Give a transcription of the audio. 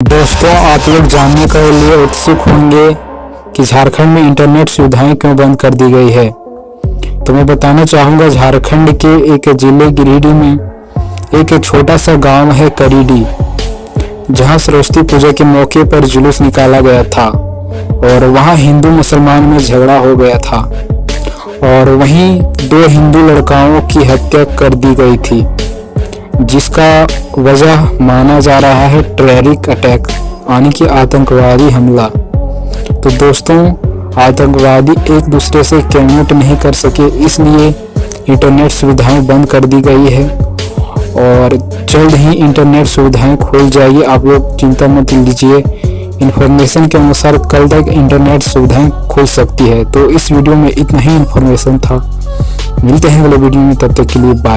दोस्तों, आप लोग जानने के लिए उत्सुक होंगे कि झारखंड में इंटरनेट सुविधाएँ क्यों बंद कर दी गई है। तो मैं बताना चाहूँगा, झारखंड के एक ज़िले गिरिडीह में एक छोटा सा गाँव है करीडी जहाँ सरस्वती पूजा के मौके पर जुलूस निकाला गया था और वहाँ हिंदू मुसलमान में झगड़ा हो गया था और वहीं दो हिंदू लड़काओं की हत्या कर दी गई थी। जिसका वजह माना जा रहा है टेररिक अटैक, यानी कि आतंकवादी हमला। तो दोस्तों, आतंकवादी एक दूसरे से कनेक्ट नहीं कर सके, इसलिए इंटरनेट सुविधाएँ बंद कर दी गई है। और जल्द ही इंटरनेट सुविधाएँ खुल जाएगी। आप लोग चिंता मत लीजिए इन्फॉर्मेशन के अनुसार कल तक इंटरनेट सुविधाएँ खुल सकती है। तो इस वीडियो में इतना ही इन्फॉर्मेशन था। मिलते हैं अगले वीडियो में, तब तक के लिए बाय।